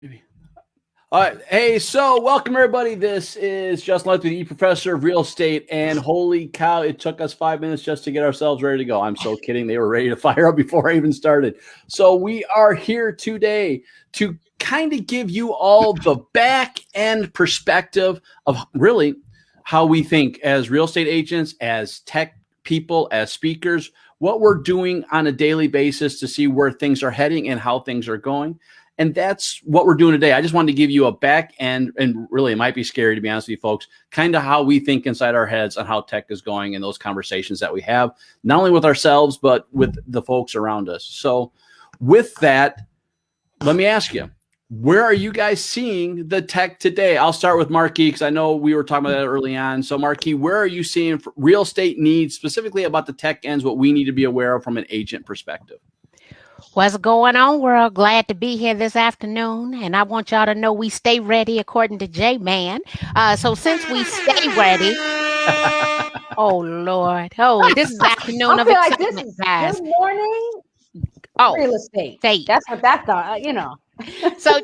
Maybe. All right. Hey, so welcome everybody. This is Justin Lutz, the professor of real estate. And holy cow, it took us five minutes just to get ourselves ready to go. I'm so kidding. They were ready to fire up before I even started. So we are here today to kind of give you all the back end perspective of really how we think as real estate agents, as tech people, as speakers, what we're doing on a daily basis to see where things are heading and how things are going. And that's what we're doing today. I just wanted to give you a back end, and really, it might be scary to be honest with you folks, kind of how we think inside our heads on how tech is going and those conversations that we have, not only with ourselves, but with the folks around us. So, with that, let me ask you, where are you guys seeing the tech today? I'll start with Marquis because I know we were talking about that early on. So, Marquis, where are you seeing real estate needs specifically about the tech ends? What we need to be aware of from an agent perspective? What's going on, world? Glad to be here this afternoon. And I want y'all to know we stay ready according to J Man. Uh, so since we stay ready, oh Lord. Oh, this is afternoon of like this excitement, guys. good morning Oh, real estate. say That's what that thought, uh, you know. so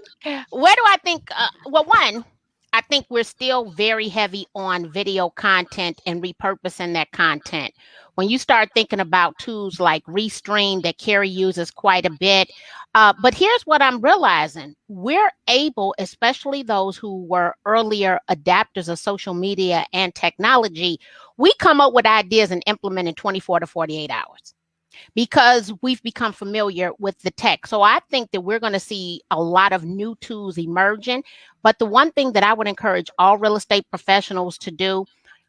where do I think uh, well one I think we're still very heavy on video content and repurposing that content. When you start thinking about tools like Restream that Carrie uses quite a bit, uh, but here's what I'm realizing: we're able, especially those who were earlier adapters of social media and technology, we come up with ideas and implement in 24 to 48 hours because we've become familiar with the tech. So I think that we're going to see a lot of new tools emerging. But the one thing that I would encourage all real estate professionals to do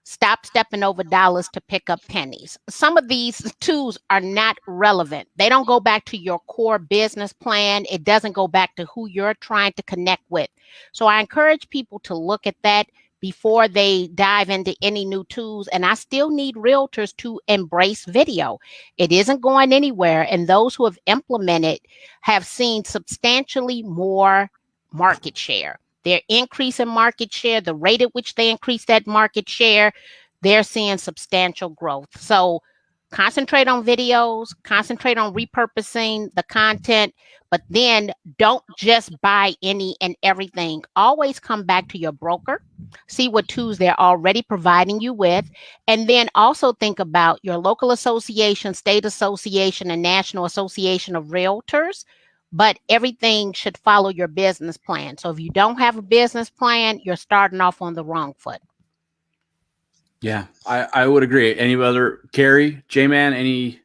stop stepping over dollars to pick up pennies. Some of these tools are not relevant. They don't go back to your core business plan. It doesn't go back to who you're trying to connect with. So I encourage people to look at that before they dive into any new tools. And I still need realtors to embrace video. It isn't going anywhere. And those who have implemented have seen substantially more market share. Their increase in market share, the rate at which they increase that market share, they're seeing substantial growth. So concentrate on videos, concentrate on repurposing the content, but then don't just buy any and everything. Always come back to your broker, see what tools they're already providing you with, and then also think about your local association, state association, and national association of realtors. But everything should follow your business plan. So if you don't have a business plan, you're starting off on the wrong foot. Yeah, I, I would agree. Any other Carrie, J Man, any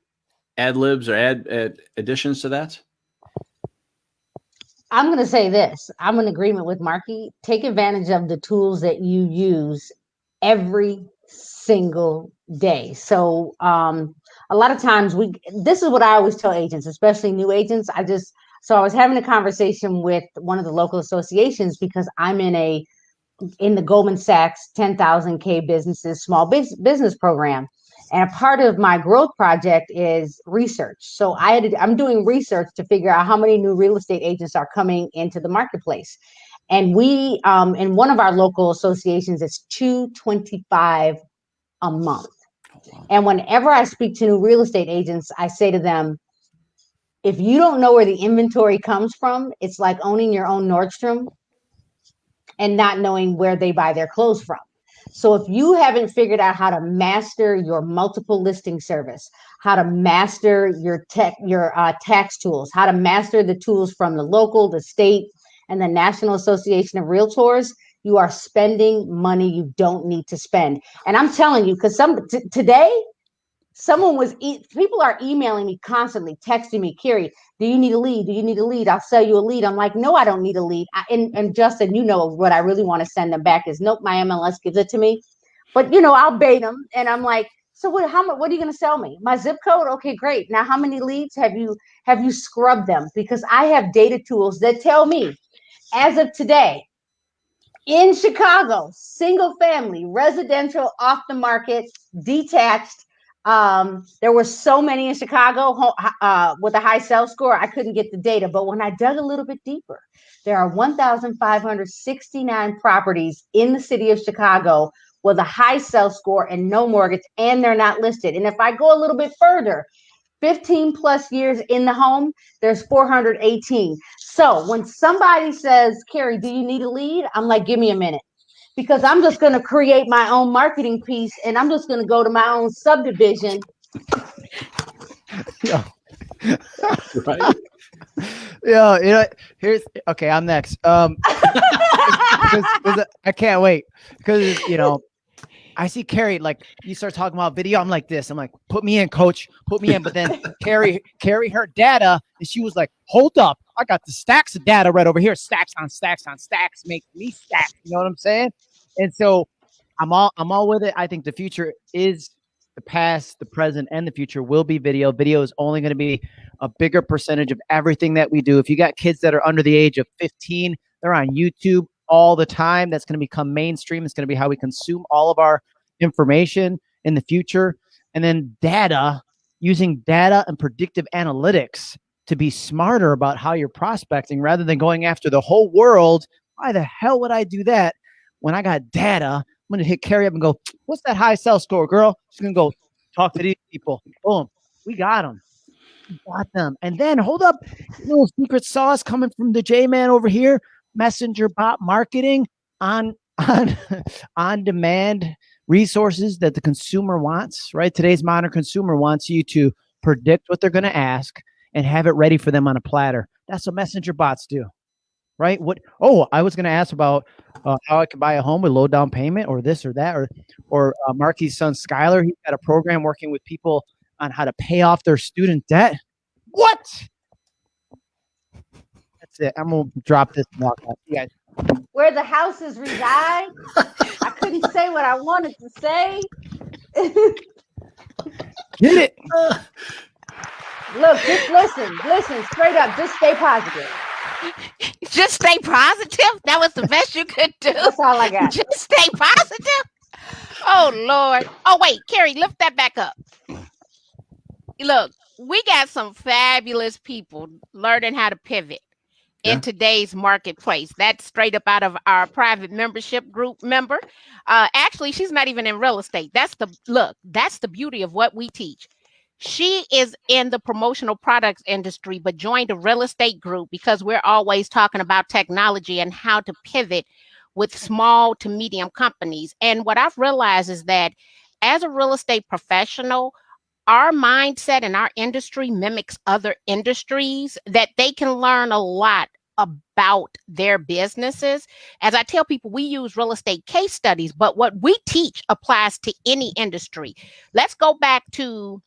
ad libs or ad, ad additions to that? I'm going to say this. I'm in agreement with Marky. Take advantage of the tools that you use every single day. So, um, a lot of times we, this is what I always tell agents, especially new agents. I just, so I was having a conversation with one of the local associations because I'm in a, in the Goldman Sachs 10,000K businesses, small biz, business program. And a part of my growth project is research. So I had to, I'm doing research to figure out how many new real estate agents are coming into the marketplace. And we, um, in one of our local associations, it's 225 a month. Oh. And whenever I speak to new real estate agents, I say to them, if you don't know where the inventory comes from, it's like owning your own Nordstrom and not knowing where they buy their clothes from. So if you haven't figured out how to master your multiple listing service, how to master your tech, your uh, tax tools, how to master the tools from the local, the state, and the National Association of Realtors, you are spending money you don't need to spend. And I'm telling you, because some today, someone was e- people are emailing me constantly, texting me, Carrie, do you need a lead? Do you need a lead? I'll sell you a lead. I'm like, no, I don't need a lead. I, and, and Justin, you know what I really want to send them back is nope, my MLS gives it to me. But you know, I'll bait them, and I'm like, so what? How much? What are you going to sell me? My zip code? Okay, great. Now, how many leads have you have you scrubbed them? Because I have data tools that tell me, as of today, in Chicago, single family, residential, off the market, detached. Um, there were so many in Chicago uh, with a high sales score, I couldn't get the data. But when I dug a little bit deeper, there are 1,569 properties in the city of Chicago with a high sales score and no mortgage, and they're not listed. And if I go a little bit further, 15 plus years in the home, there's 418. So when somebody says, Carrie, do you need a lead? I'm like, give me a minute. Because I'm just going to create my own marketing piece and I'm just going to go to my own subdivision. Yeah. Right? Yeah, you know, here's okay. I'm next. Um, 'cause- 'cause I can't wait because you know, I see Carrie like you start talking about video. I'm like this. I'm like, put me in, coach, put me in. But then Carrie, Carrie, her data, and she was like, hold up, I got the stacks of data right over here, stacks on stacks on stacks, make me stacks. You know what I'm saying? And so, I'm all I'm all with it. I think the future is the past, the present, and the future will be video. Video is only going to be a bigger percentage of everything that we do. If you got kids that are under the age of 15, they're on YouTube all the time. That's going to become mainstream. It's going to be how we consume all of our information in the future. And then data, using data and predictive analytics to be smarter about how you're prospecting rather than going after the whole world. Why the hell would I do that when I got data? I'm to hit Carrie up and go, What's that high sell score, girl? She's to go talk to these people. Boom. We got them got them. And then hold up, little secret sauce coming from the J man over here. Messenger bot marketing on on on demand resources that the consumer wants. Right, today's modern consumer wants you to predict what they're to ask and have it ready for them on a platter. That's what messenger bots do. Right? What? Oh, I was going to ask about uh, how I can buy a home with low down payment, or this or that, or or uh, Marky's son Skylar. He's got a program working with people on how to pay off their student debt. What? That's it. I'm gonna drop this and walk out. You guys, Where the houses reside. I couldn't say what I wanted to say. get it. Look, just listen, listen, straight up, just stay positive. Just stay positive. That was the best you could do. That's all I got. Just stay positive. Oh Lord. Oh wait, Carrie, lift that back up. Look, we got some fabulous people learning how to pivot in Yeah. today's marketplace. That's straight up out of our private membership group member. Uh, actually, she's not even in real estate. That's the look. That's the beauty of what we teach. She is in the promotional products industry, but joined a real estate group because we're always talking about technology and how to pivot with small to medium companies. And what I've realized is that as a real estate professional, our mindset and our industry mimics other industries that they can learn a lot about their businesses. As I tell people, we use real estate case studies, but what we teach applies to any industry. Let's go back to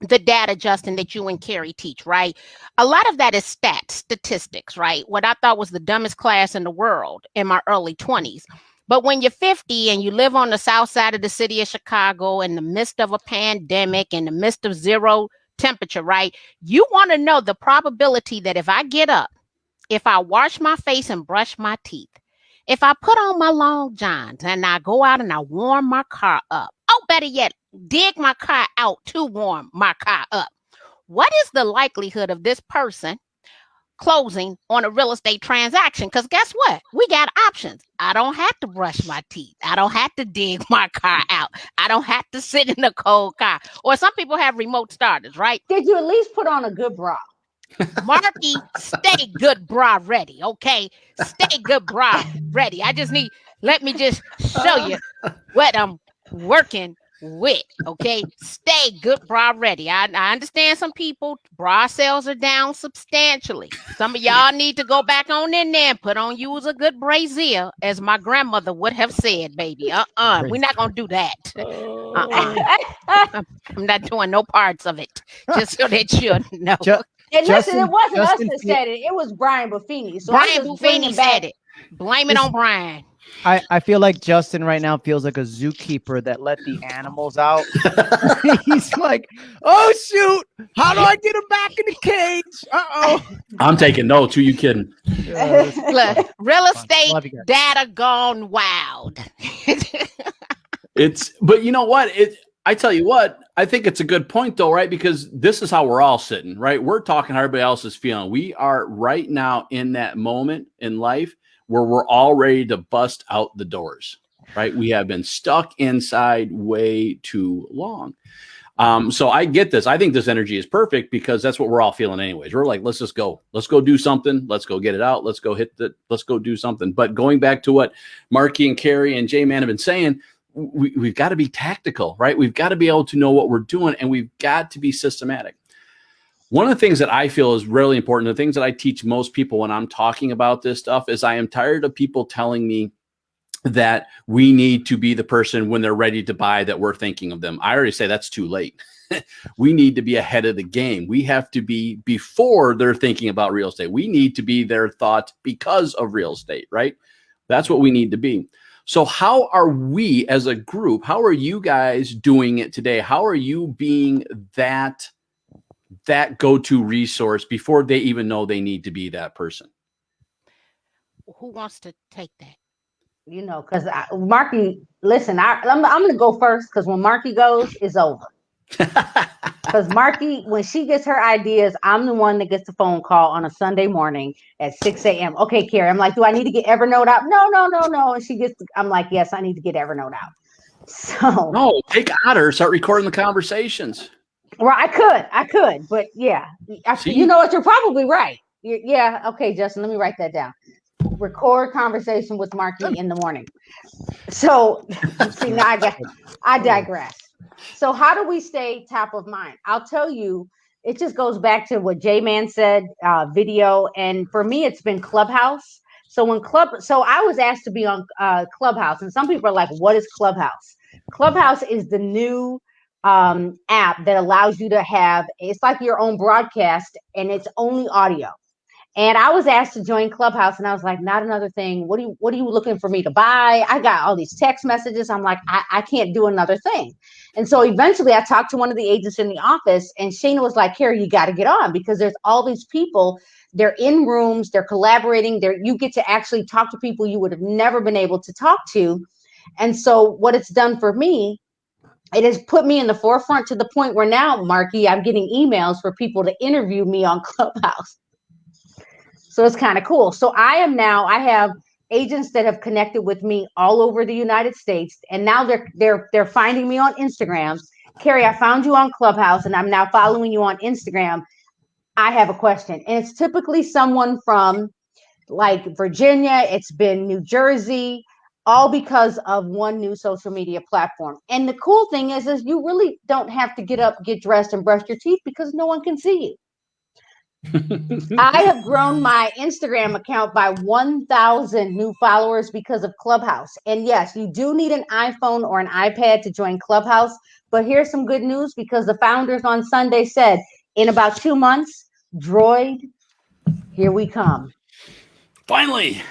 the data, Justin, that you and Carrie teach, right? A lot of that is stats, statistics, right? What I thought was the dumbest class in the world in my early 20s. But when you're 50 and you live on the south side of the city of Chicago in the midst of a pandemic, in the midst of zero temperature, right? You want to know the probability that if I get up, if I wash my face and brush my teeth, if I put on my long johns and I go out and I warm my car up, oh, better yet, dig my car out to warm my car up. What is the likelihood of this person closing on a real estate transaction? Because guess what? We got options. I don't have to brush my teeth. I don't have to dig my car out. I don't have to sit in a cold car. Or some people have remote starters, right? Did you at least put on a good bra? Marky, stay good bra ready, okay? Stay good bra ready. I just need, let me just show uh-huh. you what I'm working with, okay? Stay good bra ready. I, I understand some people, bra sales are down substantially. Some of y'all need to go back on in there and put on you as a good brazier, as my grandmother would have said, baby. Uh-uh, we're not gonna do that. Oh. Uh-uh. I'm not doing no parts of it, just so that you know. Ju- And listen, Justin- it wasn't Justin us that Fe- said it. It was Brian Buffini. So I'm Brian just bringing Buffini back- said it. Blame it on Brian. I, I feel like Justin right now feels like a zookeeper that let the animals out. He's like, oh shoot, how do I get him back in the cage? Uh oh. I'm taking notes. Who you kidding? Look, real estate Love data gone wild. It's but you know what? It I tell you what, I think it's a good point though, right? Because this is how we're all sitting, right? We're talking how everybody else is feeling. We are right now in that moment in life where we're all ready to bust out the doors, right? We have been stuck inside way too long. Um, so I get this. I think this energy is perfect because that's what we're all feeling anyways. We're like, let's just go. Let's go do something. Let's go get it out. Let's go hit the let's go do something. But going back to what Marky and Carrie and J Man have been saying, we, we've got to be tactical, right? We've got to be able to know what we're doing and we've got to be systematic. One of the things that I feel is really important, the things that I teach most people when I'm talking about this stuff is I am tired of people telling me that we need to be the person when they're ready to buy that we're thinking of them. I already say that's too late. we need to be ahead of the game. We have to be before they're thinking about real estate. We need to be their thought because of real estate, right? That's what we need to be. So, how are we as a group? How are you guys doing it today? How are you being that that go-to resource before they even know they need to be that person? Who wants to take that? You know, because Marky, listen, I, I'm, I'm going to go first because when Marky goes, it's over. Because Marky, when she gets her ideas, I'm the one that gets the phone call on a Sunday morning at 6 a.m. Okay, Carrie, I'm like, do I need to get Evernote out? No, no, no, no. And she gets, I'm like, yes, I need to get Evernote out. So no, take Otter, start recording the conversations. Well, I could, I could, but yeah, I, you know what? You're probably right. You're, yeah, okay, Justin, let me write that down record conversation with Marky in the morning. So see now I got I digress. So how do we stay top of mind? I'll tell you, it just goes back to what J Man said, uh, video, and for me, it's been Clubhouse. So when Club, so I was asked to be on uh, Clubhouse, and some people are like, "What is Clubhouse?" Clubhouse is the new um, app that allows you to have. It's like your own broadcast, and it's only audio. And I was asked to join Clubhouse, and I was like, not another thing. What do you what are you looking for me to buy? I got all these text messages. I'm like, I, I can't do another thing. And so eventually I talked to one of the agents in the office, and Shana was like, Carrie, you got to get on because there's all these people. They're in rooms, they're collaborating, they're you get to actually talk to people you would have never been able to talk to. And so what it's done for me it has put me in the forefront to the point where now, Marky, I'm getting emails for people to interview me on Clubhouse. So it's kind of cool. So I am now, I have agents that have connected with me all over the United States, and now they're they're they're finding me on Instagram. Carrie, I found you on Clubhouse, and I'm now following you on Instagram. I have a question, and it's typically someone from like Virginia. It's been New Jersey, all because of one new social media platform. And the cool thing is, is you really don't have to get up, get dressed, and brush your teeth because no one can see you. I have grown my Instagram account by 1,000 new followers because of Clubhouse. And yes, you do need an iPhone or an iPad to join Clubhouse. But here's some good news because the founders on Sunday said in about two months, Droid, here we come. Finally.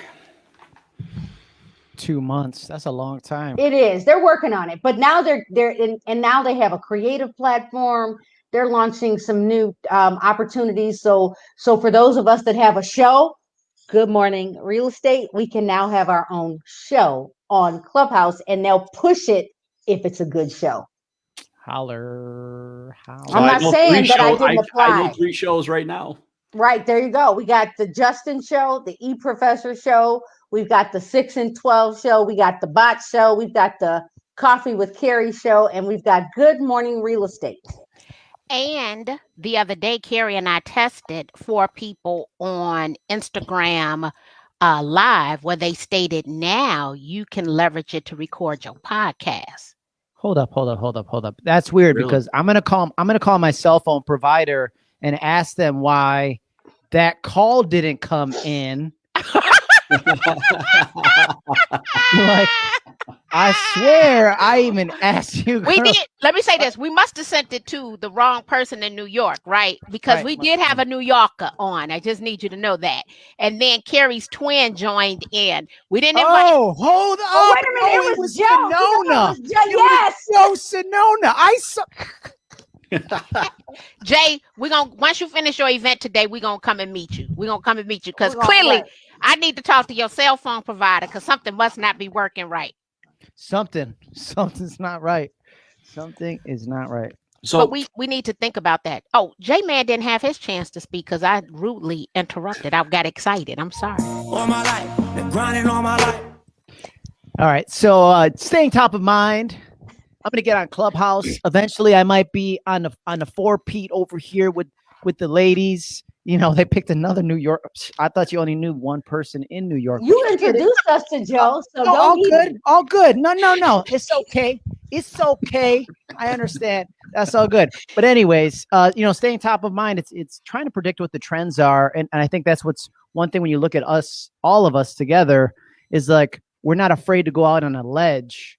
Two months. That's a long time. It is. They're working on it. But now they're they're in, and now they have a creative platform they're launching some new um, opportunities. So, so for those of us that have a show, Good Morning Real Estate, we can now have our own show on Clubhouse, and they'll push it if it's a good show. Holler, holler. I'm not saying that I didn't apply. I, I three shows right now. Right there, you go. We got the Justin show, the E Professor show. We've got the six and twelve show. We got the Bot show. We've got the Coffee with Carrie show, and we've got Good Morning Real Estate. And the other day, Carrie and I tested for people on Instagram uh, Live where they stated now you can leverage it to record your podcast. Hold up, hold up, hold up, hold up. That's weird really? because I'm gonna call I'm gonna call my cell phone provider and ask them why that call didn't come in. like I swear I even asked you. We did. Let me say this. We must have sent it to the wrong person in New York, right? Because right. we did have a New Yorker on. I just need you to know that. And then Carrie's twin joined in. We didn't invite. Oh, hold on. Oh, wait a minute. Oh, it, was Joe. Sonona. It was yes. Was Joe Sonona. I saw. Jay, we're gonna once you finish your event today, we're gonna come and meet you. We're gonna come and meet you because clearly I need to talk to your cell phone provider because something must not be working right. Something something's not right. Something is not right. So but we we need to think about that. Oh j-man didn't have his chance to speak because i rudely interrupted. I got excited. I'm sorry. All my life been grinding all my life. All right so uh staying top of mind I'm gonna get on Clubhouse. Eventually, I might be on the on the four Pete over here with with the ladies. You know, they picked another New York. I thought you only knew one person in New York. You introduced us to Joe, so No, don't all good, all good. No, no, no. It's okay. It's okay. I understand. That's all good. But anyways, uh, you know, staying top of mind, it's it's trying to predict what the trends are, and, and I think that's what's one thing when you look at us, all of us together, is like we're not afraid to go out on a ledge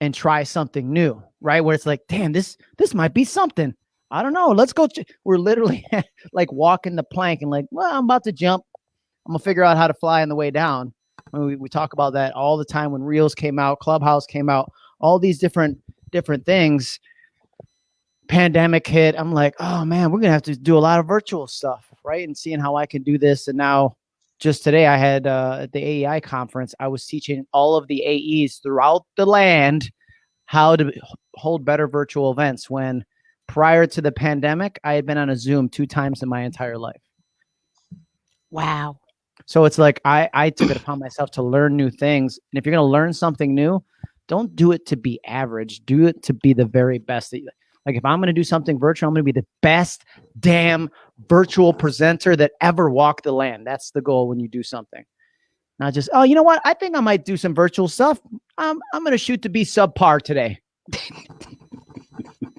and try something new, right? Where it's like, damn, this this might be something. I don't know. Let's go. ch- We're literally like walking the plank and like, well, I'm about to jump. I'm gonna figure out how to fly on the way down. I mean, we, we talk about that all the time when Reels came out, Clubhouse came out, all these different different things. Pandemic hit. I'm like, oh man, we're gonna have to do a lot of virtual stuff, right? And seeing how I can do this. And now, just today, I had uh, at the AEI conference, I was teaching all of the AEs throughout the land how to hold better virtual events. When prior to the pandemic, I had been on a Zoom two times in my entire life. Wow. So it's like I I took it upon myself to learn new things. And if you're going to learn something new, don't do it to be average. Do it to be the very best. That you, like if I'm going to do something virtual, I'm going to be the best damn virtual presenter that ever walked the land. That's the goal when you do something. Not just, oh, you know what? I think I might do some virtual stuff. I'm I'm going to shoot to be subpar today.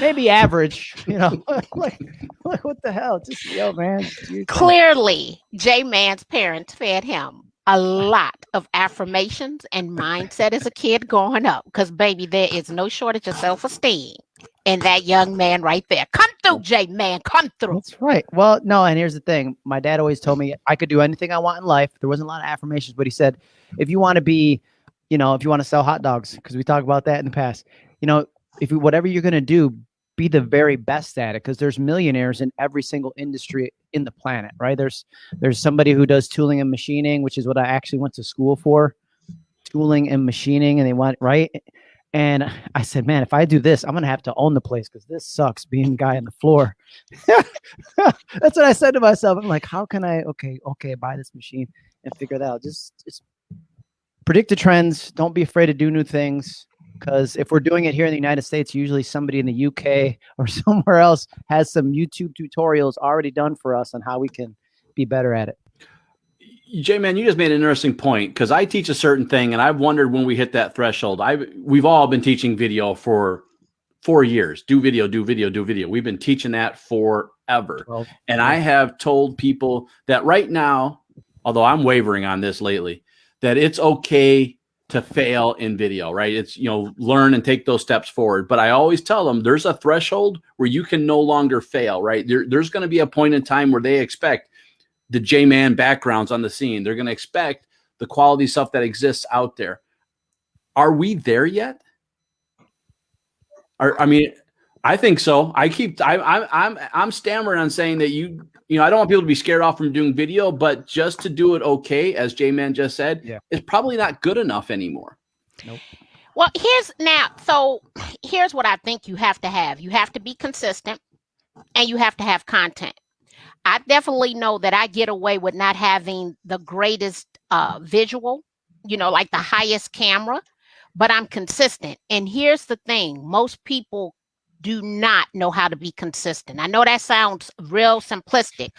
Maybe average, you know. like, like, what the hell? Just yo, man. just do your thing. Clearly, J Man's parents fed him a lot of affirmations and mindset as a kid growing up. Because, baby, there is no shortage of self esteem in that young man right there. Come through, J Man. Come through. That's right. Well, no, and here's the thing. My dad always told me I could do anything I want in life. There wasn't a lot of affirmations, but he said, if you want to be, you know, if you want to sell hot dogs, because we talked about that in the past, you know, if you, whatever you're going to do, be the very best at it because there's millionaires in every single industry in the planet, right? There's there's somebody who does tooling and machining, which is what I actually went to school for, tooling and machining, and they want right. And I said, man, if I do this, I'm gonna have to own the place because this sucks being guy on the floor. That's what I said to myself. I'm like, how can I? Okay, okay, buy this machine and figure that out. Just, just predict the trends. Don't be afraid to do new things. Because if we're doing it here in the United States, usually somebody in the UK or somewhere else has some YouTube tutorials already done for us on how we can be better at it. Jay, man, you just made an interesting point because I teach a certain thing, and I've wondered when we hit that threshold. I we've all been teaching video for four years. Do video, do video, do video. We've been teaching that forever, Well, and I have told people that right now, although I'm wavering on this lately, that it's okay to fail in video. Right? It's you know learn and take those steps forward. But I always tell them there's a threshold where you can no longer fail. Right? There, there's going to be a point in time where they expect the J Man backgrounds on the scene. They're going to expect the quality stuff that exists out there. Are we there yet? Are, I mean, I think so. I keep I, I'm I'm I'm stammering on saying that you you know I don't want people to be scared off from doing video, but just to do it okay, as J Man just said, Yeah. is probably not good enough anymore. Well, here's now. So here's what I think you have to have. You have to be consistent, and you have to have content. I definitely know that I get away with not having the greatest uh, visual, you know, like the highest camera, but I'm consistent. And here's the thing: most people do not know how to be consistent. I know that sounds real simplistic,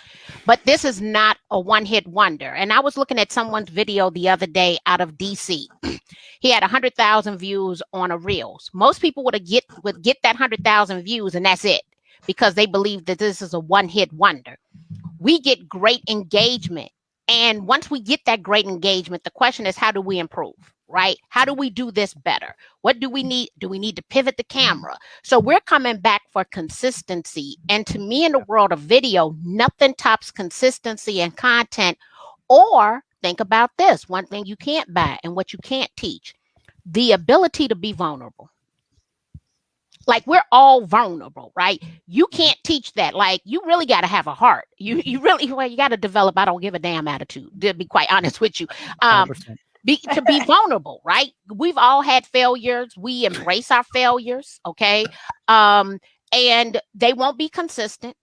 but this is not a one-hit wonder. And I was looking at someone's video the other day out of DC he had 100,000 views on a reels. Most people would get would get that 100,000 views and that's it because they believe that this is a one-hit wonder. We get great engagement. And once we get that great engagement, the question is how do we improve? Right? How do we do this better? What do we need? Do we need to pivot the mm-hmm. camera? So we're coming back for consistency. And to me, in the world of video, nothing tops consistency and content. Or think about this one thing you can't buy and what you can't teach the ability to be vulnerable. Like we're all vulnerable, right? You can't teach that. Like you really got to have a heart. You you really well you got to develop. I don't give a damn attitude. To be quite honest with you, um, 100%. be to be vulnerable, right? We've all had failures. We embrace our failures, okay? Um, and they won't be consistent.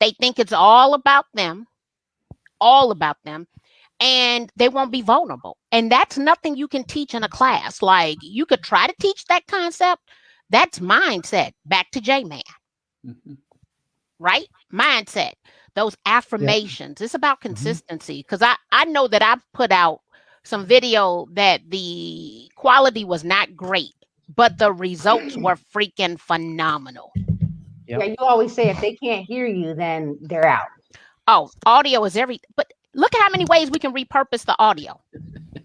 They think it's all about them, all about them. and they won't be vulnerable. And that's nothing you can teach in a class. Like you could try to teach that concept. That's mindset. Back to J Man, Mhm. right? Mindset. Those affirmations. It's about consistency. Because I I know that I've put out some video that the quality was not great, but the results were freaking phenomenal. Yep. Yeah, you always say if they can't hear you, then they're out. Oh, audio is every. But look at how many ways we can repurpose the audio.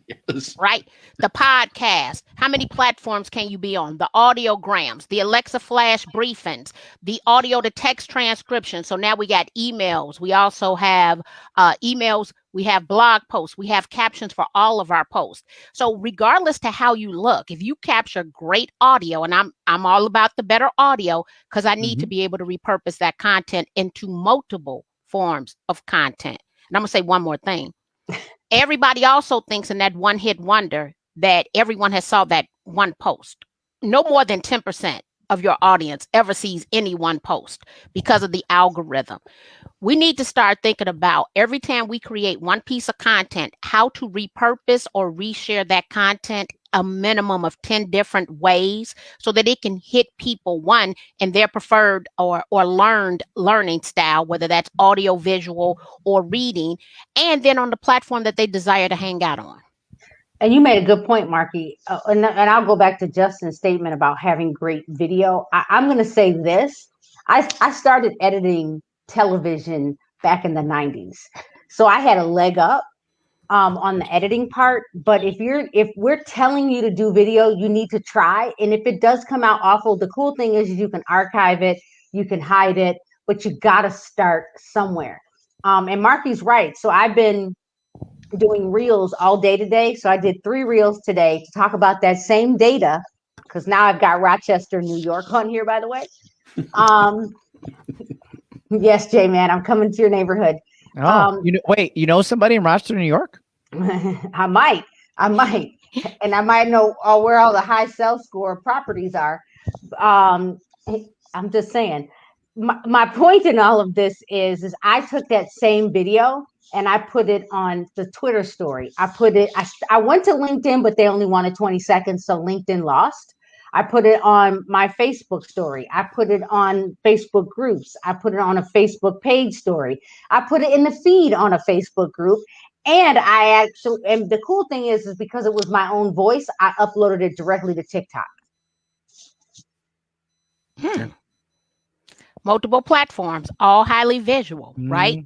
Yes. right? The podcast. How many platforms can you be on? The audiograms, the Alexa Flash briefings, the audio to text transcription. So now we got emails. We also have uh, emails. We have blog posts. We have captions for all of our posts. So regardless to how you look, if you capture great audio, and I'm I'm all about the better audio because I need to be able to repurpose that content into multiple forms of content. And I'm gonna say one more thing everybody also thinks in that one hit wonder that everyone has saw that one post. No more than 10% of your audience ever sees any one post because of the algorithm. We need to start thinking about every time we create one piece of content, how to repurpose or reshare that content a minimum of 10 different ways so that it can hit people one in their preferred or or learned learning style whether that's audio visual or reading and then on the platform that they desire to hang out on And you made a good point, Marky. Uh, and, and I'll go back to Justin's statement about having great video. I, I'm going to say this. I, I started editing television back in the 90s. So I had a leg up um, on the editing part. But if you're if we're telling you to do video, you need to try. And if it does come out awful, the cool thing is you can archive it, you can hide it, but you got to start somewhere. Um, and Marky's right. So I've been doing reels all day today. So I did three reels today to talk about that same data because now I've got Rochester, New York on here, by the way. Um, yes, Jay, man, I'm coming to your neighborhood. Oh, Um, you know, wait, you know somebody in Rochester, New York? I might, I might, and I might know uh, where all the high sell score properties are. Um, I'm just saying. My, my point in all of this is, is I took that same video and I put it on the Twitter story. I put it. I, I went to LinkedIn, but they only wanted 20 seconds, so LinkedIn lost. I put it on my Facebook story. I put it on Facebook groups. I put it on a Facebook page story. I put it in the feed on a Facebook group. And I actually, and the cool thing is, is because it was my own voice, I uploaded it directly to TikTok. Hmm. multiple platforms all highly visual right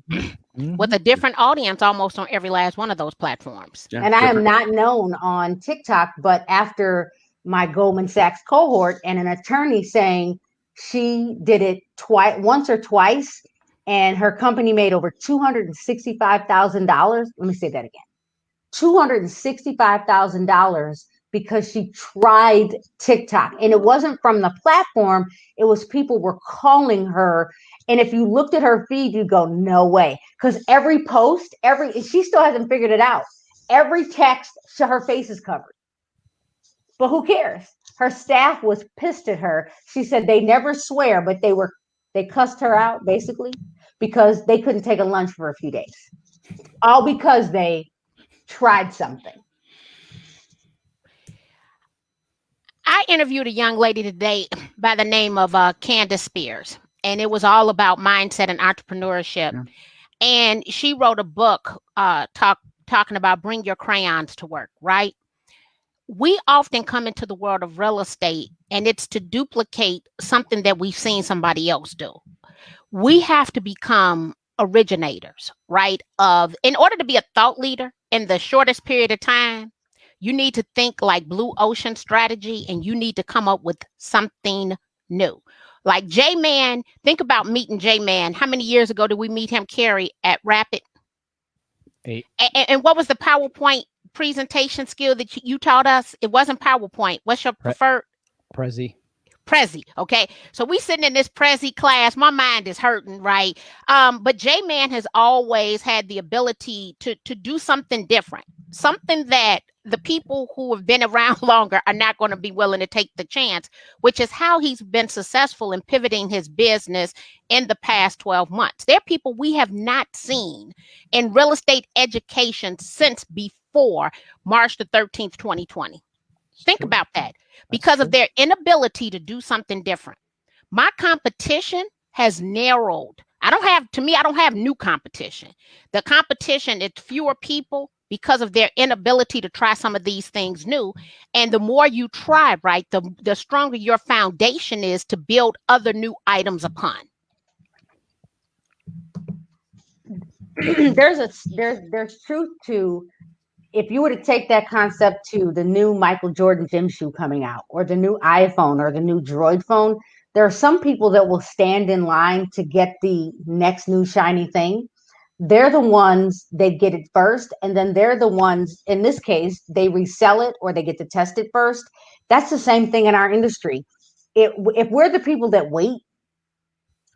Mhm. with a different audience almost on every last one of those platforms Yeah, And I am not known on TikTok, but after my Goldman Sachs cohort and an attorney saying she did it twice, once or twice, and her company made over two hundred and sixty-five thousand dollars. Let me say that again: two hundred and sixty-five thousand dollars because she tried TikTok, and it wasn't from the platform. It was people were calling her, and if you looked at her feed, you go, "No way," because every post, every she still hasn't figured it out. Every text her face is covered but who cares her staff was pissed at her she said they never swear but they were they cussed her out basically because they couldn't take a lunch for a few days all because they tried something I interviewed a young lady today by the name of uh, Candace Spears, and it was all about mindset and entrepreneurship. Yeah. And she wrote a book uh, talk, talking about bring your crayons to work, right? We often come into the world of real estate and it's to duplicate something that we've seen somebody else do. We have to become originators, right? Of in order to be a thought leader in the shortest period of time, you need to think like blue ocean strategy and you need to come up with something new. Like J Man, think about meeting J Man. How many years ago did we meet him, Carrie, at Rapid? Eight. And, and what was the PowerPoint presentation skill that you, you taught us? It wasn't PowerPoint. What's your Pre- preferred? Prezi. Prezi. Okay. So we sitting in this Prezi class. My mind is hurting, right? Um, but J Man has always had the ability to to do something different, something that the people who have been around longer are not going to be willing to take the chance, which is how he's been successful in pivoting his business in the past 12 months. There are people we have not seen in real estate education since before March the 13th, 2020. Think about that because of their inability to do something different. My competition has narrowed. I don't have, to me, I don't have new competition. The competition, it's fewer people because of their inability to try some of these things new. And the more you try, right, the, the stronger your foundation is to build other new items upon. there's a there's there's truth to if you were to take that concept to the new Michael Jordan gym shoe coming out or the new iPhone or the new Droid phone, there are some people that will stand in line to get the next new shiny thing. They're the ones that get it first, and then they're the ones, in this case, they resell it or they get to test it first. That's the same thing in our industry. It, if we're the people that wait,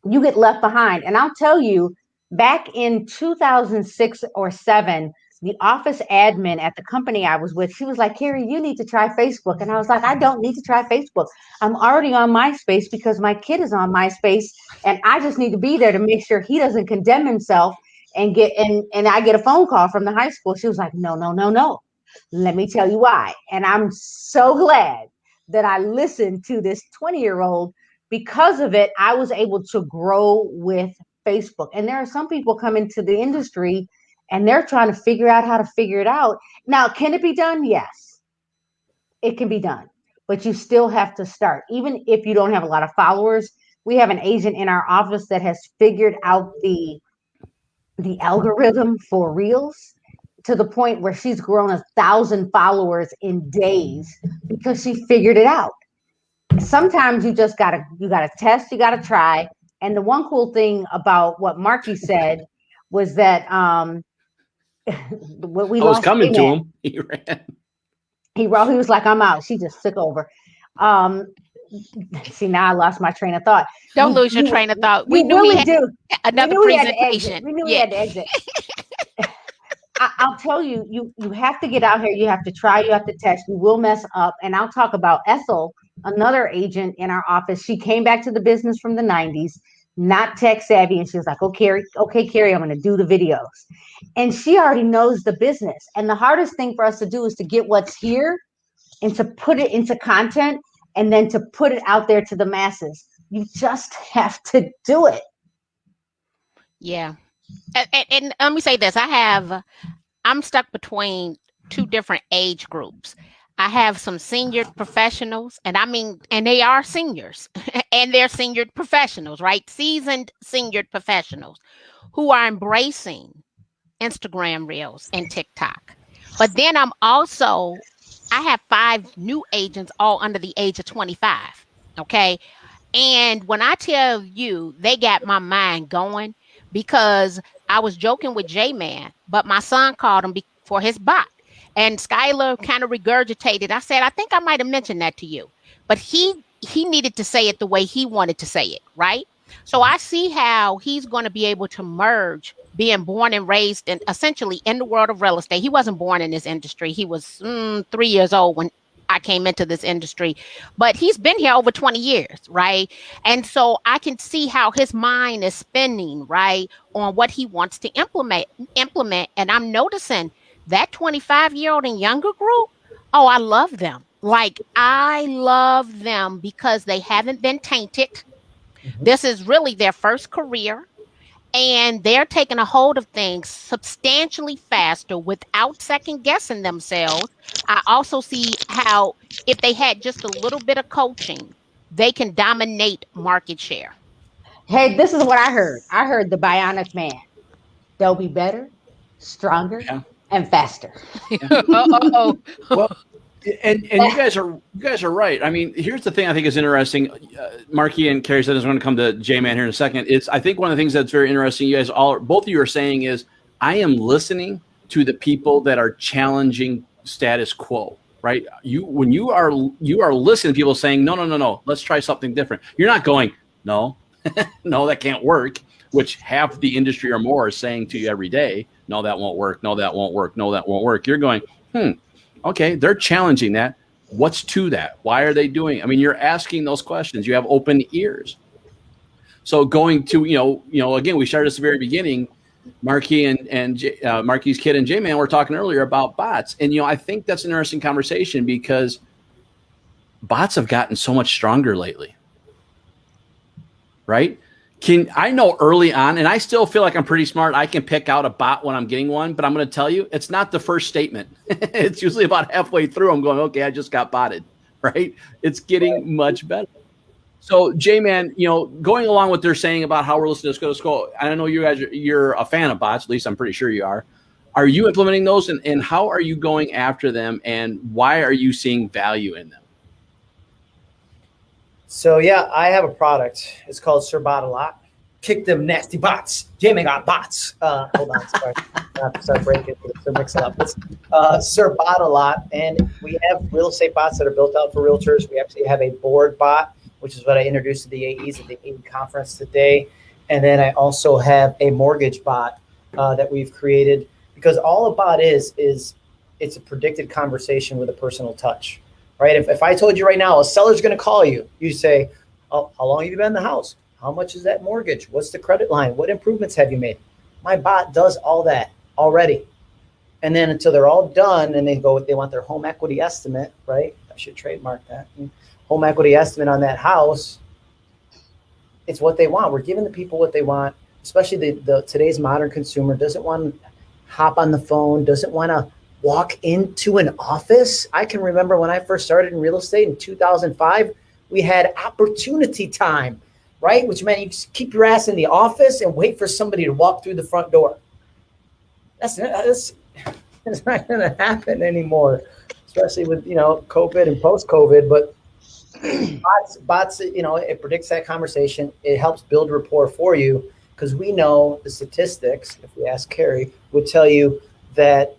you get left behind. And I'll tell you, back in 2006 or seven, the office admin at the company I was with, she was like, Carrie, you need to try Facebook. And I was like, I don't need to try Facebook. I'm already on MySpace because my kid is on MySpace. And I just need to be there to make sure he doesn't condemn himself and get and and I get a phone call from the high school. She was like, No, no, no, no. Let me tell you why. And I'm so glad that I listened to this 20 year old because of it. I was able to grow with Facebook. And there are some people coming to the industry and they're trying to figure out how to figure it out. Now, can it be done? Yes, it can be done, but you still have to start. Even if you don't have a lot of followers, we have an agent in our office that has figured out the the algorithm for reels to the point where she's grown a thousand followers in days because she figured it out. Sometimes you just gotta you gotta test, you gotta try. And the one cool thing about what Marky said was that um what we I was coming to him. He ran. He wrote, he was like, I'm out. She just took over. Um, see, now I lost my train of thought. Don't we, lose your we, train of thought. We, we knew we had do. another we presentation. We knew we had to exit. I, will tell you, you you have to get out here. You have to try. You have to test. You will mess up. And I'll talk about Ethel, another agent in our office. She came back to the business from the 90s not tech savvy. And she was like, okay, okay, Carrie, I'm going to do the videos. And she already knows the business. And the hardest thing for us to do is to get what's here and to put it into content and then to put it out there to the masses. You just have to do it. Yeah. And, and, and let me say this I have, I'm stuck between two different age groups. I have some senior professionals, and I mean, and they are seniors, and they're senior professionals, right? Seasoned senior professionals who are embracing Instagram Reels and TikTok. But then I'm also, I have five new agents all under the age of 25. Okay. And when I tell you they got my mind going because I was joking with J Man, but my son called him for his bot and Skylar kind of regurgitated. I said, I think I might have mentioned that to you, but he he needed to say it the way he wanted to say it, right? So I see how he's going to be able to merge being born and raised and essentially in the world of real estate. He wasn't born in this industry. He was mm, three years old when I came into this industry, but he's been here over 20 years, right? And so I can see how his mind is spinning, right, on what he wants to implement implement and I'm noticing that 25 year old and younger group, oh, I love them. Like, I love them because they haven't been tainted. Mm-hmm. This is really their first career, and they're taking a hold of things substantially faster without second guessing themselves. I also see how, if they had just a little bit of coaching, they can dominate market share. Hey, this is what I heard. I heard the bionic man. They'll be better, stronger, yeah and faster. oh, well, and and you guys are you guys are right. I mean, here's the thing I think is interesting. Uh, Marky and Carrie said is going to come to J Man here in a second. It's I think one of the things that's very interesting. You guys all both of you are saying is I am listening to the people that are challenging status quo. Right? You when you are you are listening to people saying no no no no let's try something different. You're not going no no that can't work. Which half the industry or more is saying to you every day no, that won't work. No, that won't work. No, that won't work. You're going, hmm, Okay, they're challenging that. What's to that? Why are they doing? I mean, you're asking those questions. You have open ears. So going to you know you know again, we started at the very beginning. Marquis and and J, uh, Marquis Kid and J Man were talking earlier about bots, and you know I think that's an interesting conversation because bots have gotten so much stronger lately, right? Can I know early on, and I still feel like I'm pretty smart. I can pick out a bot when I'm getting one, but I'm going to tell you, it's not the first statement. it's usually about halfway through. I'm going, okay, I just got botted, right? It's getting much better. So, J Man, you know, going along with they're saying about how we're listening to Go to School, I know you guys are, you're a fan of bots. At least I'm pretty sure you are. Are you implementing those, and, and how are you going after them, and why are you seeing value in them? So yeah, I have a product. It's called Sir Bot a Lot. Kick them nasty bots. Jamie got bots. Uh, hold on, sorry, not to break it, to mix it up. It's uh, Sir Bot a Lot, and we have real estate bots that are built out for realtors. We actually have a board bot, which is what I introduced to the AEs at the AE conference today, and then I also have a mortgage bot uh, that we've created because all a bot is is it's a predicted conversation with a personal touch right? If, if I told you right now, a seller's going to call you, you say, oh, how long have you been in the house? How much is that mortgage? What's the credit line? What improvements have you made? My bot does all that already. And then until they're all done and they go, they want their home equity estimate, right? I should trademark that. Home equity estimate on that house. It's what they want. We're giving the people what they want, especially the, the today's modern consumer doesn't want to hop on the phone, doesn't want to walk into an office. I can remember when I first started in real estate in 2005, we had opportunity time, right? Which meant you just keep your ass in the office and wait for somebody to walk through the front door. That's, that's, that's not going to happen anymore, especially with, you know, COVID and post COVID. But bots, bots, you know, it predicts that conversation. It helps build rapport for you because we know the statistics, if we ask Carrie, would tell you that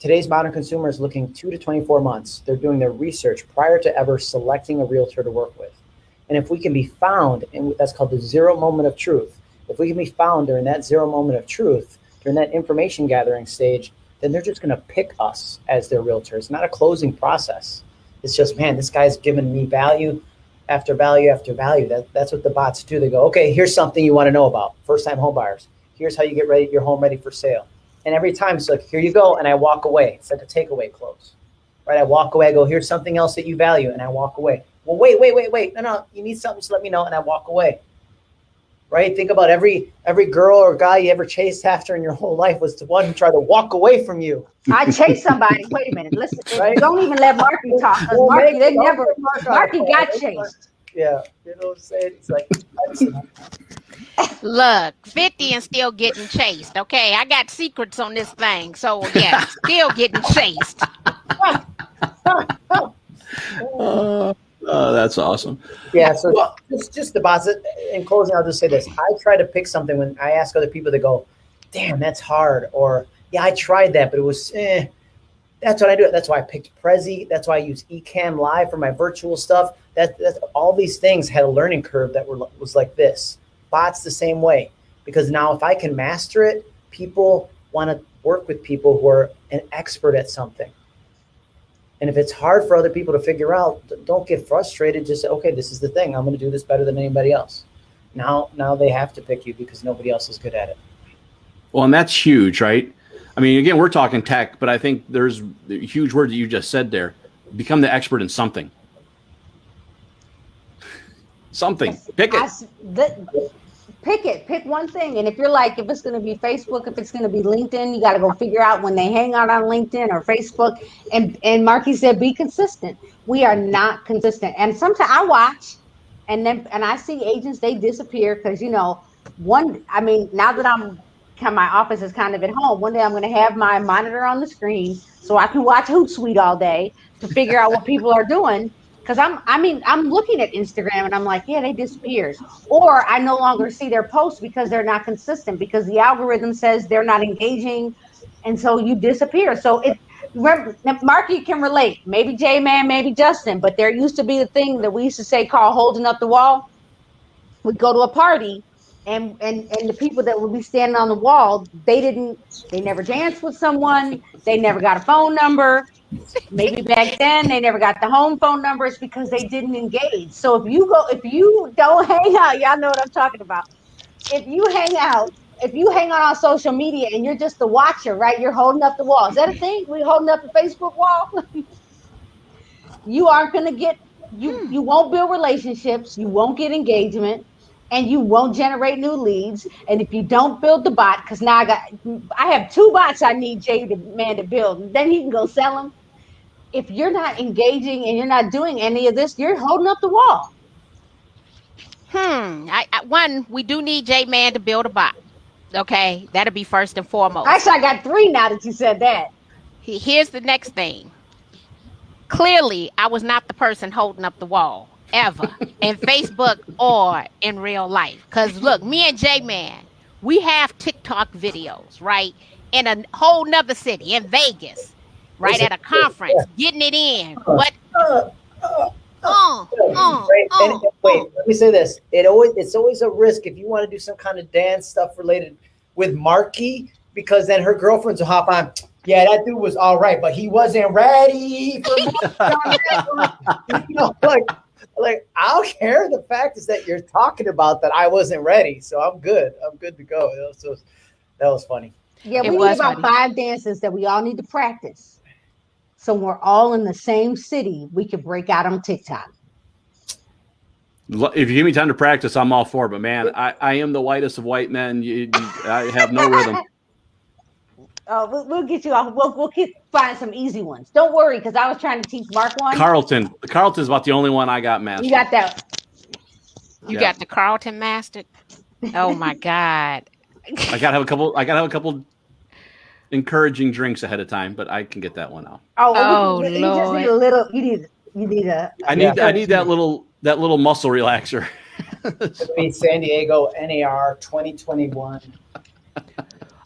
Today's modern consumer is looking two to 24 months. They're doing their research prior to ever selecting a realtor to work with. And if we can be found, and that's called the zero moment of truth, if we can be found during that zero moment of truth, during that information gathering stage, then they're just going to pick us as their realtor. It's not a closing process. It's just, man, this guy's giving me value after value after value. That, that's what the bots do. They go, okay, here's something you want to know about. First time home buyers. Here's how you get ready, your home ready for sale. And every time it's like, here you go. And I walk away. It's like a takeaway close, right? I walk away. I go, here's something else that you value. And I walk away. Well, wait, wait, wait, wait. No, no, you need something. Just let me know. And I walk away. Right. Think about every every girl or guy you ever chased after in your whole life was the one who tried to walk away from you. I chased somebody. Wait a minute. Listen. Right? Don't even let Marki talk. Well, Marki, they never. Marki got chased. Yeah. You know what I'm saying? It's like. Look, 50 and still getting chased. Okay, I got secrets on this thing. So, yeah, still getting chased. uh, oh, that's awesome. Yeah, so well, just, just the boss. In closing, I'll just say this. I try to pick something when I ask other people to go, damn, that's hard. Or, yeah, I tried that, but it was, eh. That's what I do. That's why I picked Prezi. That's why I use Ecamm Live for my virtual stuff. That, that all these things had a learning curve that were was like this bots the same way because now if I can master it, people want to work with people who are an expert at something. And if it's hard for other people to figure out, don't get frustrated. Just say, okay, this is the thing. I'm going to do this better than anybody else. Now, now they have to pick you because nobody else is good at it. Well, and that's huge, right? I mean, again, we're talking tech, but I think there's huge word that you just said there. Become the expert in something. Something. Pick it. the, pick it. Pick one thing. And if you're like, if it's going to be Facebook, if it's going to be LinkedIn, you got to go figure out when they hang out on LinkedIn or Facebook. And and Marki said, be consistent. We are not consistent. And sometimes I watch, and then and I see agents they disappear because you know one. I mean, now that I'm my office is kind of at home. One day I'm going to have my monitor on the screen so I can watch Hootsuite all day to figure out what people are doing because I'm I mean I'm looking at Instagram and I'm like, yeah, they disappeared. Or I no longer see their posts because they're not consistent because the algorithm says they're not engaging, and so you disappear. So it remember Marki can relate, maybe J Man, maybe Justin, but there used to be a thing that we used to say called holding up the wall. We'd go to a party and and and the people that would be standing on the wall, they didn't, they never danced with someone, they never got a phone number. Maybe back then they never got the home phone numbers because they didn't engage. So if you go, if you don't hang out, y'all know what I'm talking about. If you hang out, if you hang out on social media and you're just the watcher, right? You're holding up the wall. Is that a thing? We holding up the Facebook wall? you aren't gonna get you hmm. you won't build relationships, you won't get engagement, and you won't generate new leads. And if you don't build the bot, because now I got I have two bots I need Jay the man to build, then he can go sell them. If you're not engaging and you're not doing any of this, you're holding up the wall. Hmm. I, I, one, we do need J Man to build a bot. Okay, that'll be first and foremost. Actually, I got three now that you said that. Here's the next thing. Clearly, I was not the person holding up the wall ever in Facebook or in real life. Because look, me and J Man, we have TikTok videos, right? In a whole nother city, in Vegas, right? At a conference, getting it in. What? Uh, uh, uh, uh, Right, and- uh, wait, let me say this. It always it's always a risk if you want to do some kind of dance stuff related with Marki, because then her girlfriends will hop on. Yeah, that dude was all right, but he wasn't ready for you know, like like I don't care. The fact is that you're talking about that I wasn't ready, so I'm good. I'm good to go. That was, that was funny. Yeah, It we need about funny. five dances that we all need to practice. So we're all in the same city, we can break out on TikTok. If you give me time to practice, I'm all for it. But man, I, I am the whitest of white men. You, you- I have no rhythm. Oh, we'll, we'll get you off. We'll, we'll get, find some easy ones. Don't worry, because I was trying to teach Mark one. Carlton. Carlton's about the only one I got, man. you got that. you Yeah. got the Carlton mastered. Oh my God. I gotta have a couple. I gotta have a couple encouraging drinks ahead of time, but I can get that one out. Oh, Oh, you, you just need a little. You need. You need a. I need. I need that little. That little muscle relaxer. It'll be San Diego NAR 2021.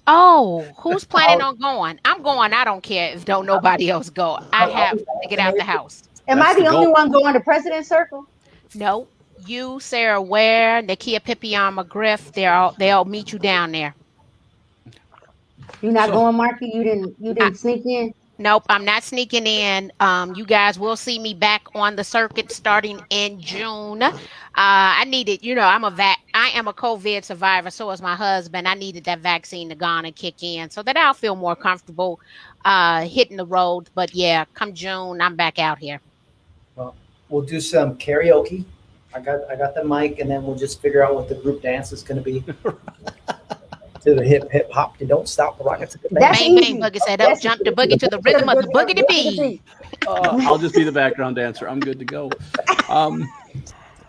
Oh, who's planning oh. on going? I'm going. I don't care if don't nobody else go. I oh, have to get out the house. Am That's I the, the only goal. one going to President Circle? No, you, Sarah Ware, Nakia Pippion McGriff, they're all they'll meet you down there. You're not So- going, Marki. You didn't. You didn't sneak in. Nope, I'm not sneaking in. Um, you guys will see me back on the circuit starting in June. Uh, I needed, you know, I'm a vac, I am a COVID survivor. So is my husband. I needed that vaccine to go on and kick in so that I'll feel more comfortable uh, hitting the road. But yeah, come June, I'm back out here. Well, we'll do some karaoke. I got I got the mic, and then we'll just figure out what the group dance is going to be. to the hip hip hop, you don't stop the rockets. That's bang easy. bang boogie said up, jump the boogie to the rhythm of the boogie to beat. Uh, I'll just be the background dancer. I'm good to go. Um,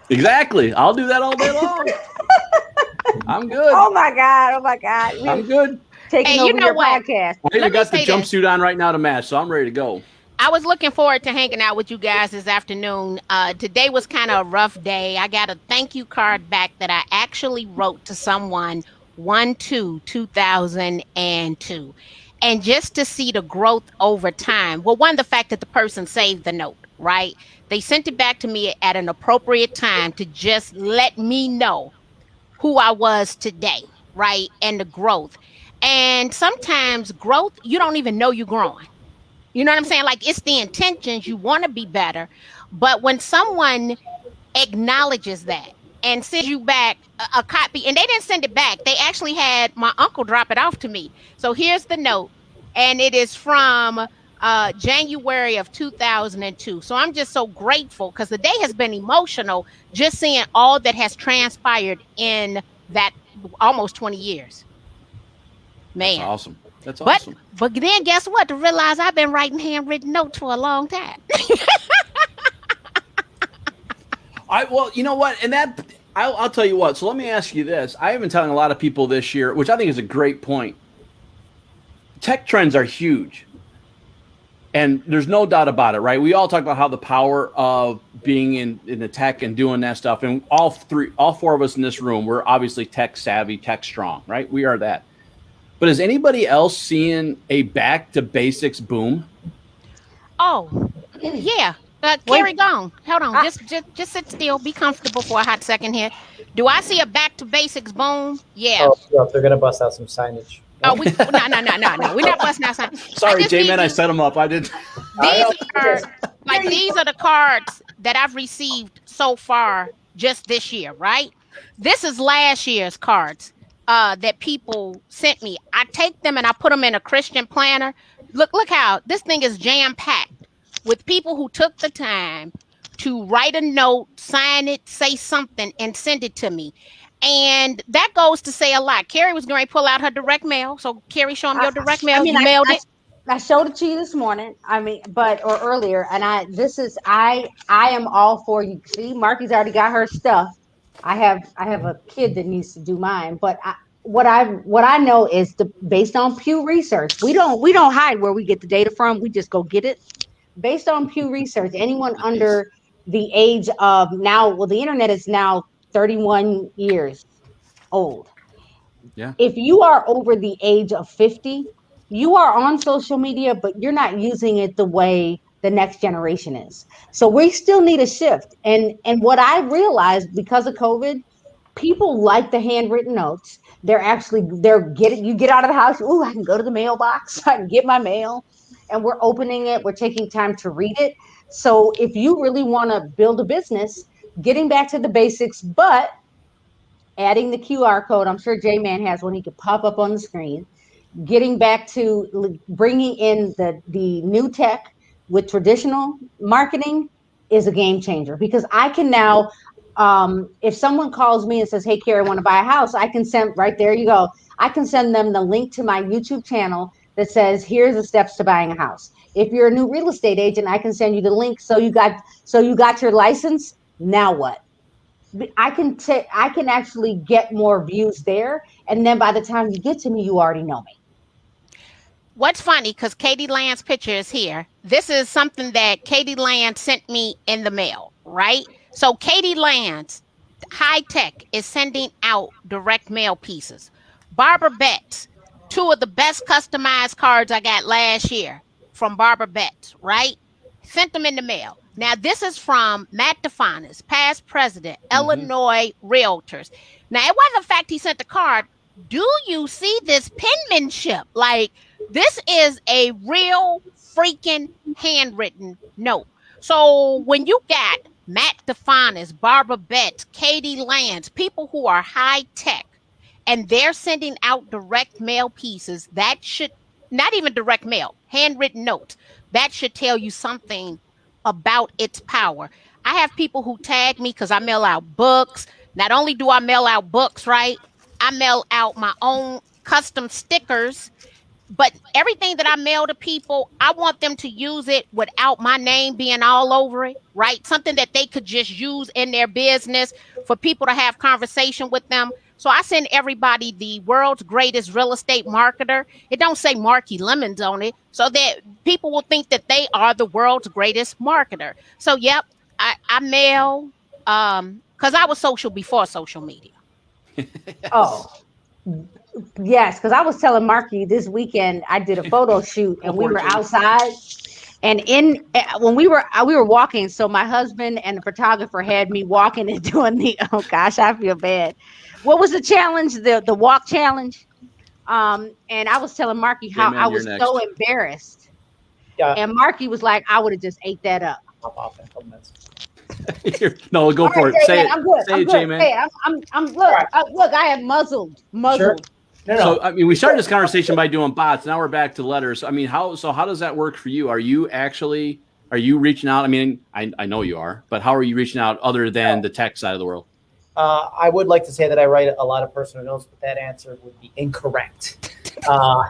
exactly. I'll do that all day long. I'm good. Oh my God! Oh my God! We I'm good. taking Hey, you over know your what? podcast. I even got the say this. jumpsuit on right now to match, so I'm ready to go. I was looking forward to hanging out with you guys this afternoon. Uh, today was kind of a rough day. I got a thank you card back that I actually wrote to someone 1 2 2002. And just to see the growth over time, well, one, the fact that the person saved the note, right? They sent it back to me at an appropriate time to just let me know who I was today, right? And the growth. And sometimes growth, you don't even know you're growing. You know what I'm saying? Like it's the intentions you want to be better, but when someone acknowledges that and send you back a, a copy, and they didn't send it back, they actually had my uncle drop it off to me. So here's the note, and it is from uh, January of 2002. So I'm just so grateful because the day has been emotional just seeing all that has transpired in that almost 20 years. Man. That's awesome. That's But awesome. but then guess what? To realize I've been writing handwritten notes for a long time. I well, you know what, and that I'll, I'll tell you what. So let me ask you this: I have been telling a lot of people this year, which I think is a great point. Tech trends are huge, and there's no doubt about it, right? We all talk about how the power of being in in the tech and doing that stuff, and all three, all four of us in this room, we're obviously tech savvy, tech strong, right? We are that. But is anybody else seeing a back to basics boom? oh, yeah. Uh, Wait. Carrie, gone. Hold on. Ah. just, just, just sit still. Be comfortable for a hot second here. Do I see a back to basics boom? Yeah. Oh, yeah, they're gonna bust out some signage. Oh, we no no no no no. We're not busting out something. Sorry, J-Man, I set them up. I did. These are like these are the cards that I've received so far just this year, right? This is last year's cards uh, that people sent me. I take them and I put them in a Christian planner. Look, look how this thing is jam packed with people who took the time to write a note, sign it, say something, and send it to me. And that goes to say a lot. Carrie was going to pull out her direct mail. So, Carrie, show them your direct mail. I mean, you I, mailed I, it. I showed it to you this morning. I mean, but or earlier, and I this is I I am all for you. See, Marki's already got her stuff. I have I have a kid that needs to do mine, but I, what I what I know is the based on Pew Research. We don't we don't hide where we get the data from. We just go get it. Based on Pew Research, anyone under the age of now, well, the internet is now 31 years old. Yeah. If you are over the age of 50, you are on social media, but you're not using it the way the next generation is. So we still need a shift. And and what I realized because of COVID, people like the handwritten notes. They're actually they're getting you get out of the house. Oh, I can go to the mailbox. I can get my mail, and we're opening it. We're taking time to read it. So if you really want to build a business, getting back to the basics, but adding the QR code. I'm sure J Man has one he could pop up on the screen. Getting back to bringing in the the new tech with traditional marketing is a game changer because I can now, um, if someone calls me and says, "Hey, Carrie, I want to buy a house," I can send right there. You go. I can send them the link to my YouTube channel that says, "Here's the steps to buying a house." If you're a new real estate agent, I can send you the link. So you got so you got your license. Now what? I can take I can actually get more views there, and then by the time you get to me, you already know me. What's funny, because Katie Lance's picture is here. This is something that Katie Lance sent me in the mail, right? So Katie Lance's high tech is sending out direct mail pieces. Barbara Betts, two of the best customized cards I got last year from Barbara Betts, right? Sent them in the mail. Now, this is from Matt Difanis, past president, mm-hmm. Illinois Realtors. Now, it wasn't the fact he sent the card. Do you see this penmanship? Like, this is a real freaking handwritten note. So when you got Matt Difanis, Barbara Betts, Katie Lance, people who are high tech, and they're sending out direct mail pieces, that should not even direct mail, handwritten notes, that should tell you something about its power. I have people who tag me because I mail out books. Not only do I mail out books, right? I mail out my own custom stickers. But everything that I mail to people, I want them to use it without my name being all over it, right? Something that they could just use in their business for people to have conversation with them. So I send everybody the world's greatest real estate marketer. It don't say Marki Lemons on it, so that people will think that they are the world's greatest marketer. So yep, I, I mail um because I was social before social media. Oh, yes, because I was telling Marki this weekend I did a photo shoot and we were outside, and in eh, when we were uh, we were walking. So my husband and the photographer had me walking and doing the. Oh gosh, I feel bad. What was the challenge? The the walk challenge. Um, and I was telling Marki how man, I was next. so embarrassed, Yeah, and Marki was like, "I would have just ate that up." hop off in a couple minutes. Here, no, go All for right, it. Say it. I'm good. Say I'm it, good. J-Man. Hey, I'm, I'm, I'm look, All right. uh, look. I have muzzled, muzzled. No, no. So I mean, we started this conversation by doing bots. Now we're back to letters. I mean, how so? How does that work for you? Are you actually are you reaching out? I mean, I, I know you are, but how are you reaching out other than the tech side of the world? Uh, I would like to say that I write a lot of personal notes, but that answer would be incorrect. Uh,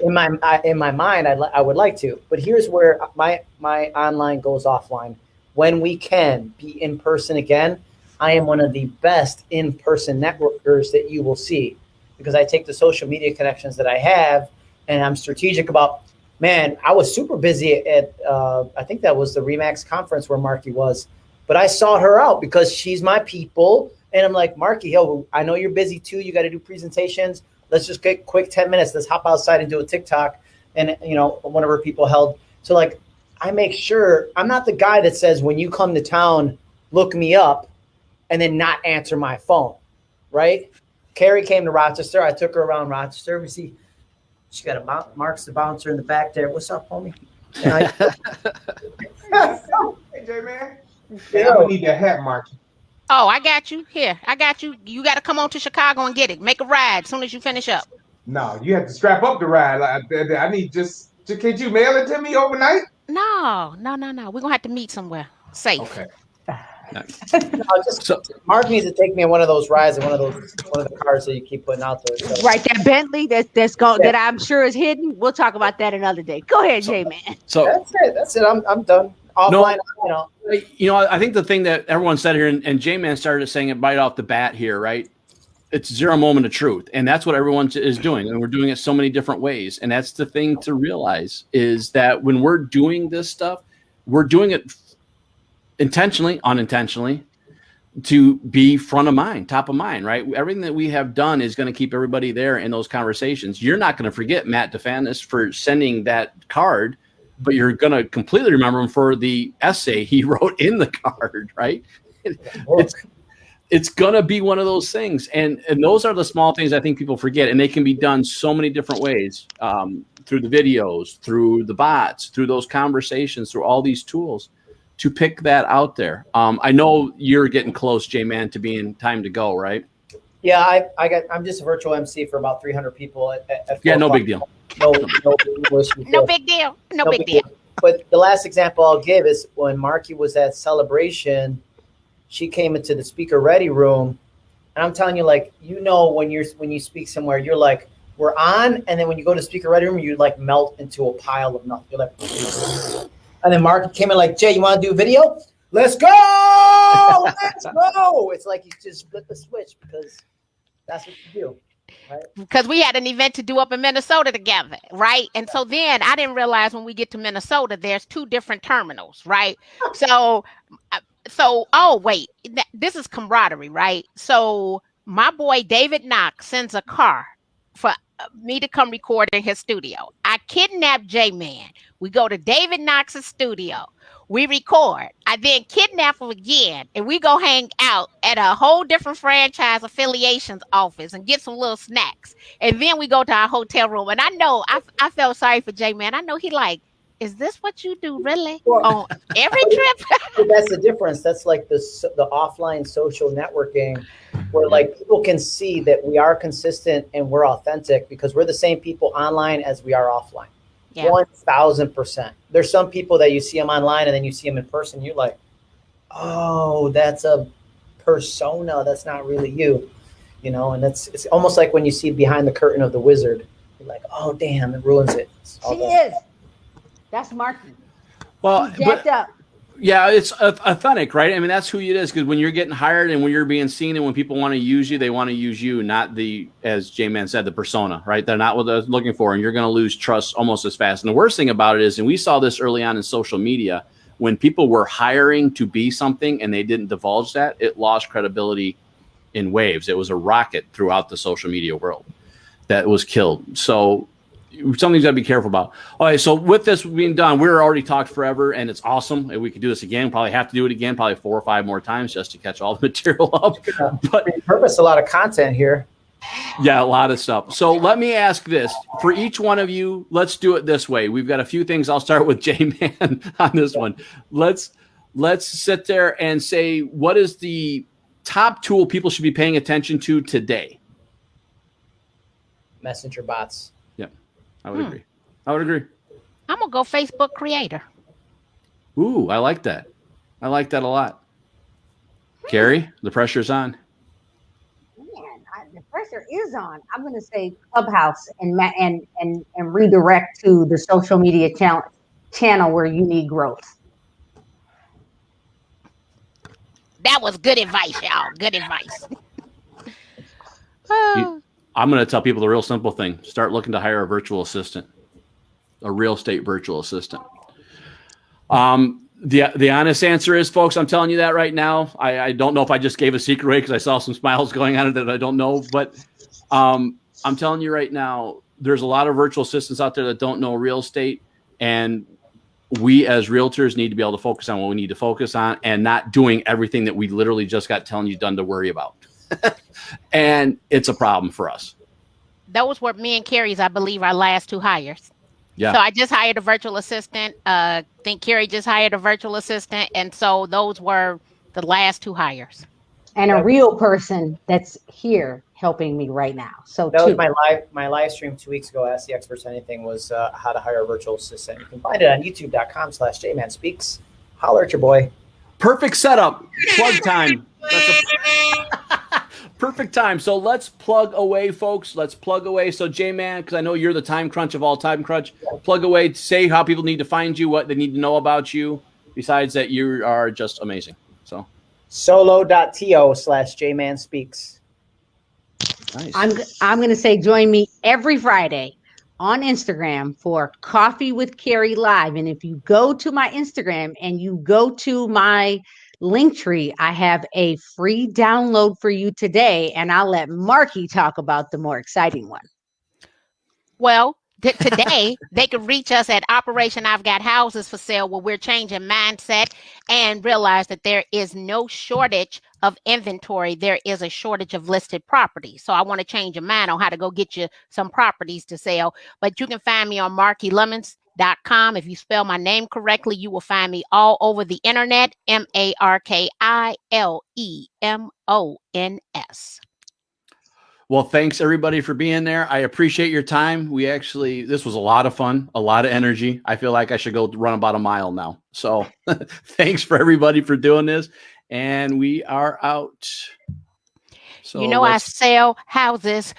in my I, in my mind, I'd I would like to, but here's where my my online goes offline. When we can be in person again, I am one of the best in person networkers that you will see because I take the social media connections that I have and I'm strategic about. Man, I was super busy at uh, I think that was the Remax conference where Marki was but I sought her out because she's my people. And I'm like, Marki, yo, I know you're busy too. You got to do presentations. Let's just get quick 10 minutes. Let's hop outside and do a TikTok. And, you know, one of her people held. So, like, I make sure I'm not the guy that says, when you come to town, look me up. and then not answer my phone, right? Carrie came to Rochester. I took her around Rochester. We see she got a mount, Mark's the bouncer in the back there. What's up, homie? And I, hey, J man. Hey, I'm gonna need that hat, Mark. Oh, I got you. Here, I got you. You got to come on to Chicago and get it. Make a ride as soon as you finish up. No, you have to strap up the ride. Like, I I need just. just- Could you mail it to me overnight? No, no, no, no. We're gonna have to meet somewhere safe. Okay. no, just So Mark needs to take me on one of those rides in one of those one of the cars that you keep putting out there. So, Right, that Bentley that's that's going that I'm sure is hidden. We'll talk about that another day. Go ahead, J man. so That's it. That's it. I'm I'm done. Offline, you know. you know, I think the thing that everyone said here, and, and J Man started saying it right off the bat here, right? It's zero moment of truth, and that's what everyone is doing, and we're doing it so many different ways. And that's the thing to realize is that when we're doing this stuff, we're doing it intentionally, unintentionally, to be front of mind, top of mind, right? Everything that we have done is going to keep everybody there in those conversations. You're not going to forget Matt Difanis for sending that card, but you're going to completely remember him for the essay he wrote in the card, right? It's it's going to be one of those things, and and those are the small things I think people forget, and they can be done so many different ways um, through the videos, through the bots, through those conversations, through all these tools to pick that out there. Um, I know you're getting close, J Man, to being time to go, right? Yeah, I, I got. I'm just a virtual MC for about 300 people. At, at, at Yeah, no o'clock. big deal. No, no, no. No big deal. No, big deal. But the last example I'll give is when Marki was at celebration, she came into the speaker ready room, and I'm telling you, like you know, when you're when you speak somewhere, you're like, we're on, and then when you go to speaker ready room, you like melt into a pile of nothing. You're like, and then Mark came in like, Jay, you want to do video? Let's go, let's go. It's like you just flip the switch because that's what you do. because we had an event to do up in Minnesota together, right? And so then I didn't realize when we get to Minnesota, there's two different terminals, right? So, uh, so oh wait, this is camaraderie, right? So my boy David Knox sends a car for uh, me to come record in his studio. I kidnap J Man. We go to David Knox's studio. We record. I then kidnap him again, and we go hang out at a whole different franchise affiliations office and get some little snacks. And then we go to our hotel room. And I know I, I felt sorry for J Man. I know he like, is this what you do really Well- on every trip? That's the difference. That's like the the offline social networking, where like people can see that we are consistent and we're authentic because we're the same people online as we are offline. Yeah. One thousand percent. There's some people that you see them online and then you see them in person. You're like, oh, that's a persona. That's not really you, you know. And it's it's almost like when you see behind the curtain of the wizard. You're like, oh, damn, it ruins it. She done. is. That's Marki. Well, He's but up. Yeah, it's authentic, right? I mean, that's who it is because when you're getting hired and when you're being seen and when people want to use you, they want to use you, not the, as J Man said, the persona, right? They're not what they're looking for, and you're going to lose trust almost as fast. And the worst thing about it is, and we saw this early on in social media, when people were hiring to be something and they didn't divulge that, it lost credibility in waves. It was a rocket throughout the social media world that was killed. So something's got to be careful about. All right, so with this being done, we're already talked forever, and it's awesome. And we could do this again. Probably have to do it again, probably four or five more times just to catch all the material up. But Purpose a lot of content here. yeah, a lot of stuff. So let me ask this for each one of you. Let's do it this way. We've got a few things. I'll start with J Man on this one. Let's let's sit there and say what is the top tool people should be paying attention to today. Messenger bots. I would Hmm. agree. I would agree. I'm gonna go Facebook creator. Ooh, I like that. I like that a lot. Carrie, the pressure's on. Man, I, the pressure is on. I'm going to say Clubhouse and and and and redirect to the social media channel channel where you need growth. That was good advice, y'all. Good advice. Oh, I'm going to tell people the real simple thing. Start looking to hire a virtual assistant, a real estate virtual assistant. Um, the the honest answer is, folks, I'm telling you that right now. I, I don't know if I just gave a secret away because I saw some smiles going on it that I don't know, but um, I'm telling you right now, there's a lot of virtual assistants out there that don't know real estate, and we as realtors need to be able to focus on what we need to focus on and not doing everything that we literally just got telling you done to worry about. And it's a problem for us. Those were me and Carrie's, I believe, our last two hires. Yeah. So I just hired a virtual assistant. Uh, I think Carrie just hired a virtual assistant, and so those were the last two hires. and a real person that's here helping me right now. So That was my live my live stream two weeks ago. Ask the experts anything was uh, how to hire a virtual assistant. You can find it on youtube.com slash jman speaks. Holler at your boy. Perfect setup. Plug time. That's a perfect time. So let's plug away, folks. Let's plug away. So J Man, because I know you're the time crunch of all time crunch. Plug away. Say how people need to find you, what they need to know about you. Besides that, you are just amazing. So Solo.to slash J Man speaks. nice. I'm I'm gonna say join me every Friday on Instagram for Coffee with Carrie Live. And if you go to my Instagram and you go to my link tree, I have a free download for you today, and I'll let Marki talk about the more exciting one. Well, t- today they can reach us at Operation I've Got Houses for Sale, where we're changing mindset and realize that there is no shortage of inventory. There is a shortage of listed property. So I want to change your mind on how to go get you some properties to sell. But you can find me on markilemons.com. If you spell my name correctly, you will find me all over the internet. M A R K I L E M O N S. Well, thanks everybody for being there. I appreciate your time. We actually, this was a lot of fun, a lot of energy. I feel like I should go run about a mile now. So thanks for everybody for doing this. And we are out. So you know, I sell houses